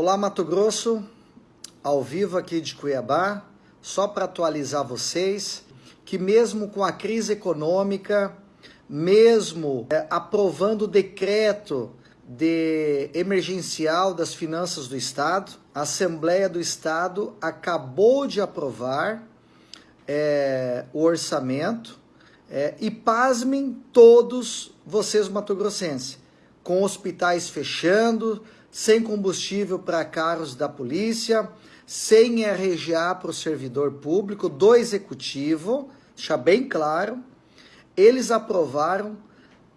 Olá Mato Grosso, ao vivo aqui de Cuiabá, só para atualizar vocês que mesmo com a crise econômica, mesmo é, aprovando o decreto de emergencial das finanças do Estado, a Assembleia do Estado acabou de aprovar é, o orçamento é, e pasmem todos vocês matogrossenses, com hospitais fechando, sem combustível para carros da polícia, sem RGA para o servidor público, do executivo, deixar bem claro, eles aprovaram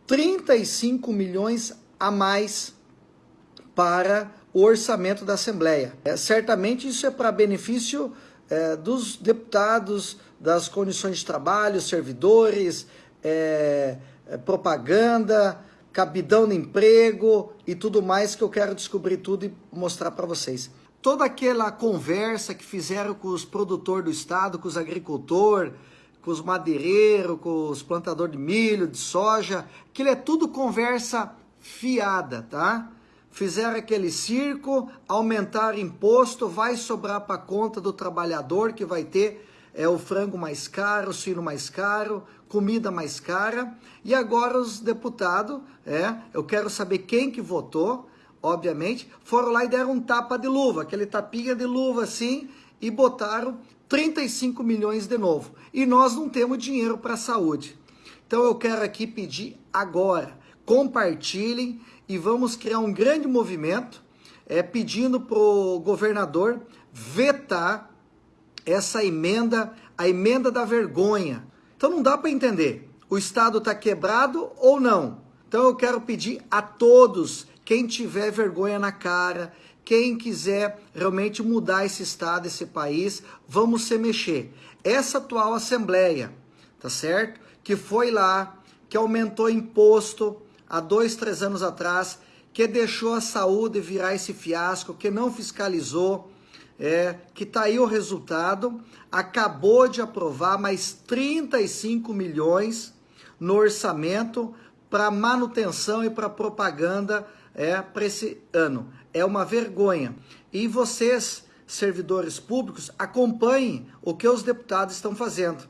35 milhões a mais para o orçamento da Assembleia. É, certamente isso é para benefício é, dos deputados, das condições de trabalho, servidores, é, é propaganda, cabidão no emprego e tudo mais que eu quero descobrir tudo e mostrar para vocês. Toda aquela conversa que fizeram com os produtores do estado, com os agricultores, com os madeireiros, com os plantadores de milho, de soja, aquilo é tudo conversa fiada, tá? Fizeram aquele circo, aumentaram imposto, vai sobrar para conta do trabalhador que vai ter é o frango mais caro, o suíno mais caro, comida mais cara. E agora os deputados, é, eu quero saber quem que votou, obviamente, foram lá e deram um tapa de luva, aquele tapinha de luva assim, e botaram 35 milhões de novo. E nós não temos dinheiro para a saúde. Então eu quero aqui pedir agora, compartilhem e vamos criar um grande movimento é, pedindo para o governador vetar essa emenda, a emenda da vergonha. Então não dá para entender. O Estado está quebrado ou não? Então eu quero pedir a todos, quem tiver vergonha na cara, quem quiser realmente mudar esse Estado, esse país, vamos se mexer. Essa atual Assembleia, tá certo? Que foi lá, que aumentou imposto há dois, três anos atrás, que deixou a saúde virar esse fiasco, que não fiscalizou, é, que está aí o resultado, acabou de aprovar mais 35 milhões no orçamento para manutenção e para propaganda é, para esse ano. É uma vergonha. E vocês, servidores públicos, acompanhem o que os deputados estão fazendo.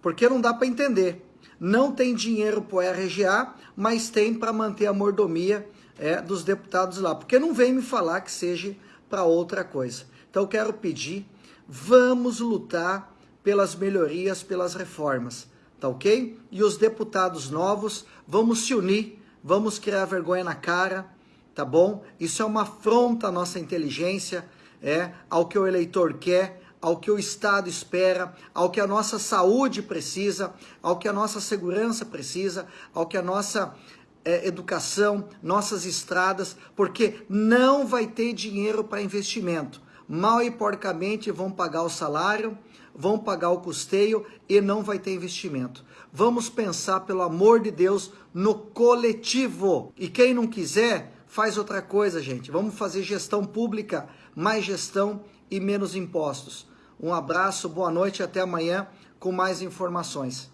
Porque não dá para entender. Não tem dinheiro para o RGA, mas tem para manter a mordomia é, dos deputados lá. Porque não vem me falar que seja para outra coisa. Então quero pedir, vamos lutar pelas melhorias, pelas reformas, tá ok? E os deputados novos, vamos se unir, vamos criar vergonha na cara, tá bom? Isso é uma afronta à nossa inteligência, é, ao que o eleitor quer, ao que o Estado espera, ao que a nossa saúde precisa, ao que a nossa segurança precisa, ao que a nossa é, educação, nossas estradas, porque não vai ter dinheiro para investimento mal e porcamente vão pagar o salário, vão pagar o custeio e não vai ter investimento. Vamos pensar, pelo amor de Deus, no coletivo. E quem não quiser, faz outra coisa, gente. Vamos fazer gestão pública, mais gestão e menos impostos. Um abraço, boa noite, até amanhã com mais informações.